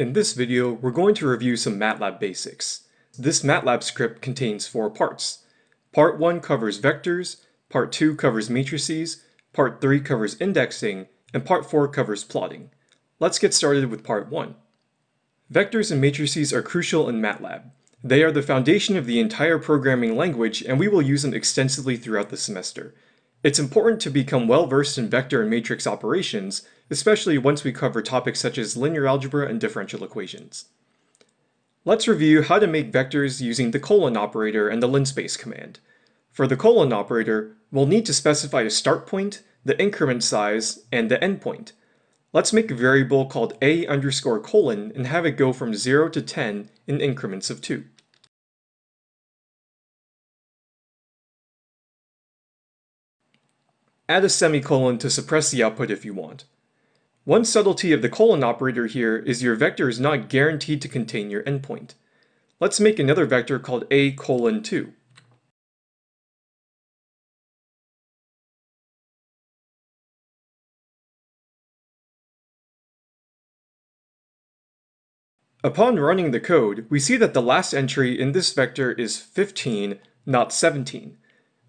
In this video, we're going to review some MATLAB basics. This MATLAB script contains four parts. Part 1 covers vectors, Part 2 covers matrices, Part 3 covers indexing, and Part 4 covers plotting. Let's get started with Part 1. Vectors and matrices are crucial in MATLAB. They are the foundation of the entire programming language and we will use them extensively throughout the semester. It's important to become well versed in vector and matrix operations, especially once we cover topics such as linear algebra and differential equations. Let's review how to make vectors using the colon operator and the linspace command. For the colon operator, we'll need to specify a start point, the increment size, and the endpoint. Let's make a variable called a underscore colon and have it go from 0 to 10 in increments of 2. Add a semicolon to suppress the output if you want. One subtlety of the colon operator here is your vector is not guaranteed to contain your endpoint. Let's make another vector called a colon 2. Upon running the code, we see that the last entry in this vector is 15, not 17.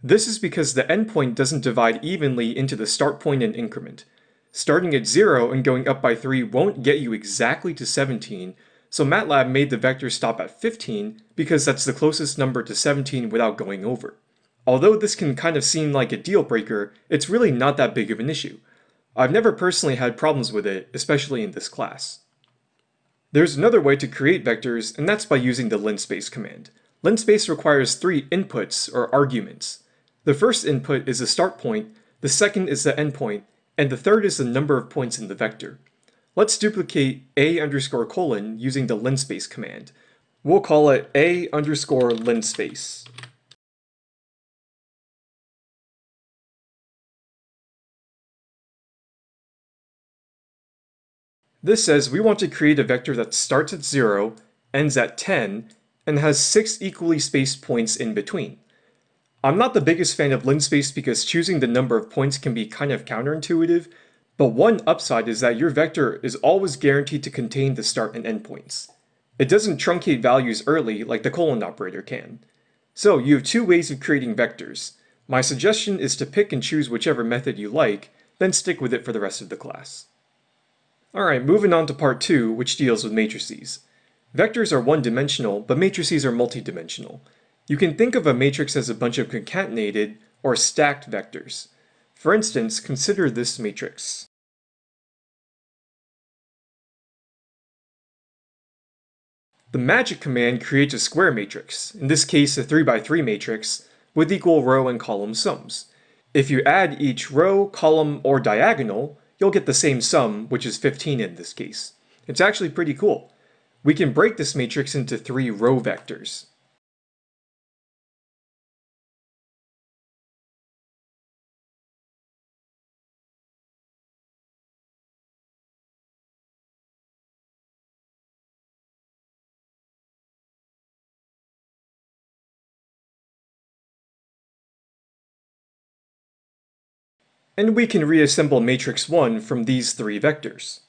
This is because the endpoint doesn't divide evenly into the start point and increment. Starting at 0 and going up by 3 won't get you exactly to 17, so MATLAB made the vector stop at 15 because that's the closest number to 17 without going over. Although this can kind of seem like a deal breaker, it's really not that big of an issue. I've never personally had problems with it, especially in this class. There's another way to create vectors, and that's by using the linspace command. Linspace requires three inputs, or arguments. The first input is the start point, the second is the endpoint, and the third is the number of points in the vector. Let's duplicate a underscore colon using the linspace command. We'll call it a underscore linspace. This says we want to create a vector that starts at 0, ends at 10, and has 6 equally spaced points in between. I'm not the biggest fan of linspace because choosing the number of points can be kind of counterintuitive, but one upside is that your vector is always guaranteed to contain the start and end points. It doesn't truncate values early like the colon operator can. So you have two ways of creating vectors. My suggestion is to pick and choose whichever method you like, then stick with it for the rest of the class. Alright, moving on to part 2, which deals with matrices. Vectors are one-dimensional, but matrices are multi-dimensional. You can think of a matrix as a bunch of concatenated, or stacked vectors. For instance, consider this matrix. The magic command creates a square matrix, in this case a 3x3 matrix, with equal row and column sums. If you add each row, column, or diagonal, you'll get the same sum, which is 15 in this case. It's actually pretty cool. We can break this matrix into three row vectors. And we can reassemble matrix 1 from these three vectors.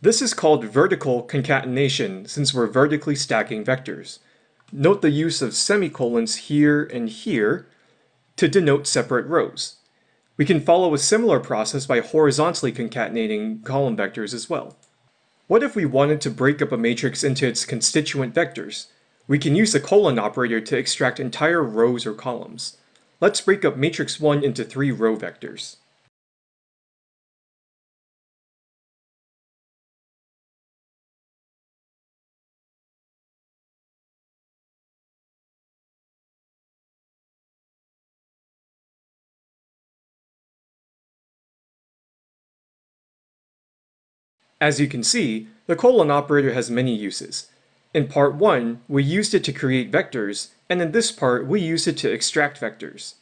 This is called vertical concatenation since we're vertically stacking vectors. Note the use of semicolons here and here to denote separate rows. We can follow a similar process by horizontally concatenating column vectors as well. What if we wanted to break up a matrix into its constituent vectors? We can use the colon operator to extract entire rows or columns. Let's break up matrix 1 into three row vectors. As you can see, the colon operator has many uses. In part 1, we used it to create vectors, and in this part, we used it to extract vectors.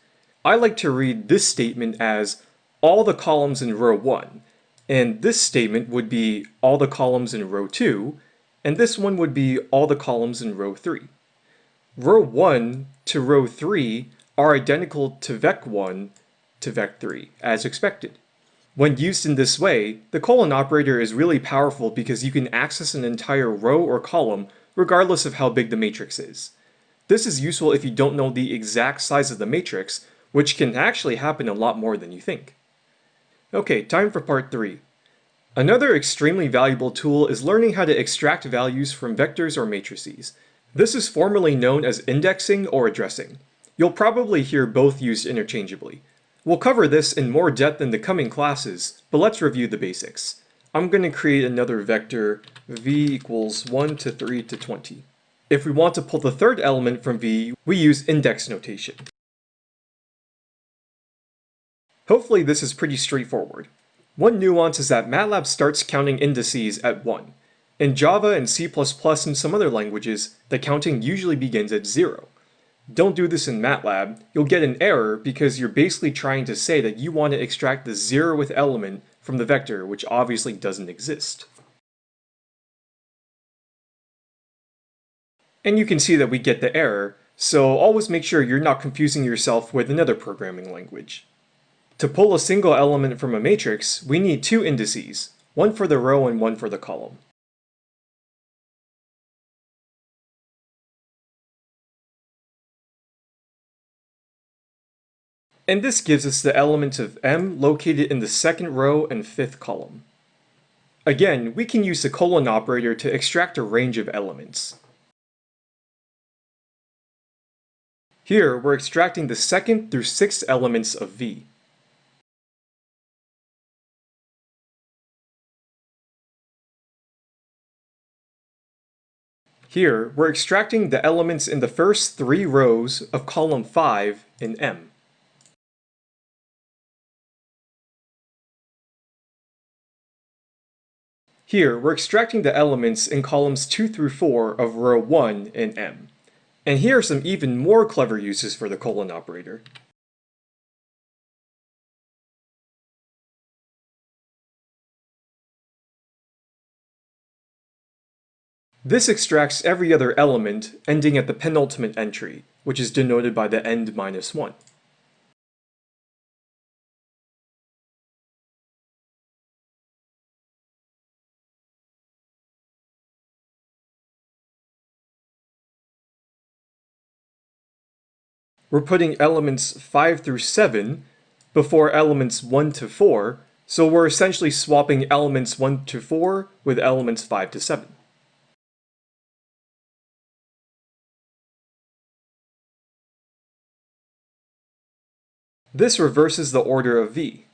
I like to read this statement as all the columns in row 1, and this statement would be all the columns in row 2, and this one would be all the columns in row 3. row 1 to row 3 are identical to vec1 to vec3, as expected. When used in this way, the colon operator is really powerful because you can access an entire row or column regardless of how big the matrix is. This is useful if you don't know the exact size of the matrix, which can actually happen a lot more than you think. Okay, time for part 3. Another extremely valuable tool is learning how to extract values from vectors or matrices. This is formally known as indexing or addressing. You'll probably hear both used interchangeably. We'll cover this in more depth in the coming classes, but let's review the basics. I'm going to create another vector v equals 1 to 3 to 20. If we want to pull the third element from v, we use index notation. Hopefully this is pretty straightforward. One nuance is that MATLAB starts counting indices at 1. In Java and C++ and some other languages, the counting usually begins at 0. Don't do this in MATLAB, you'll get an error because you're basically trying to say that you want to extract the zeroth element from the vector, which obviously doesn't exist. And you can see that we get the error, so always make sure you're not confusing yourself with another programming language. To pull a single element from a matrix, we need two indices, one for the row and one for the column. And this gives us the element of m located in the second row and fifth column. Again, we can use the colon operator to extract a range of elements. Here, we're extracting the second through sixth elements of V. Here, we're extracting the elements in the first three rows of column 5 in M. Here, we're extracting the elements in columns 2 through 4 of row 1 in M. And here are some even more clever uses for the colon operator. This extracts every other element ending at the penultimate entry, which is denoted by the end minus 1. We're putting elements 5 through 7 before elements 1 to 4, so we're essentially swapping elements 1 to 4 with elements 5 to 7. This reverses the order of v.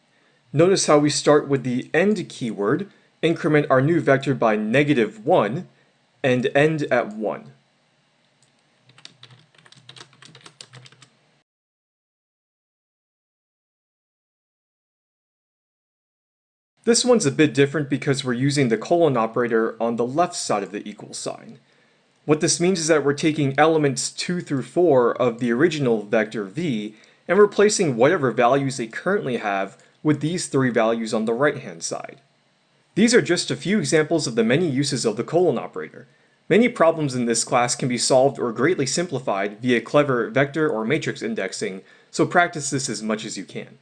Notice how we start with the end keyword, increment our new vector by negative 1, and end at 1. This one's a bit different because we're using the colon operator on the left side of the equal sign. What this means is that we're taking elements 2 through 4 of the original vector v and replacing whatever values they currently have with these three values on the right-hand side. These are just a few examples of the many uses of the colon operator. Many problems in this class can be solved or greatly simplified via clever vector or matrix indexing, so practice this as much as you can.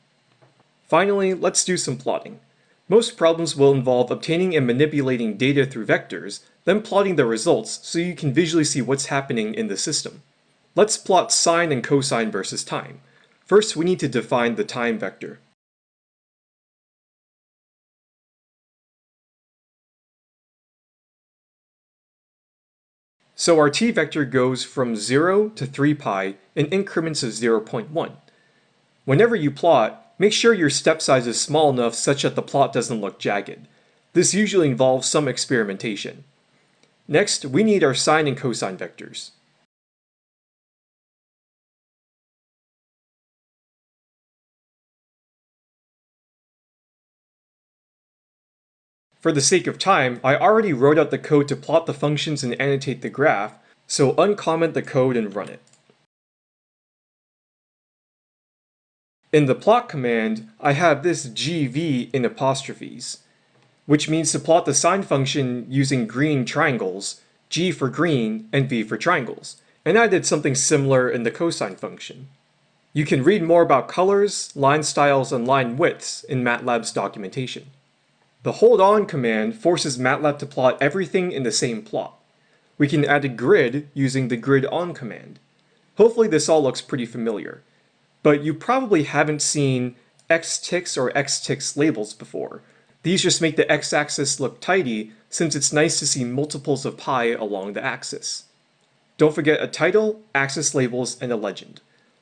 Finally, let's do some plotting. Most problems will involve obtaining and manipulating data through vectors, then plotting the results so you can visually see what's happening in the system. Let's plot sine and cosine versus time. First, we need to define the time vector. So our t vector goes from 0 to 3 pi in increments of 0.1. Whenever you plot, make sure your step size is small enough such that the plot doesn't look jagged. This usually involves some experimentation. Next, we need our sine and cosine vectors. For the sake of time, I already wrote out the code to plot the functions and annotate the graph, so uncomment the code and run it. In the plot command, I have this gv in apostrophes, which means to plot the sine function using green triangles, g for green and v for triangles, and I did something similar in the cosine function. You can read more about colors, line styles, and line widths in MATLAB's documentation. The hold on command forces MATLAB to plot everything in the same plot. We can add a grid using the grid on command. Hopefully this all looks pretty familiar, but you probably haven't seen xticks or xticks labels before. These just make the x-axis look tidy since it's nice to see multiples of pi along the axis. Don't forget a title, axis labels, and a legend.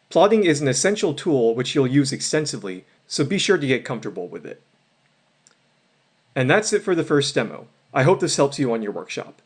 Plotting is an essential tool which you'll use extensively, so be sure to get comfortable with it. And that's it for the first demo. I hope this helps you on your workshop.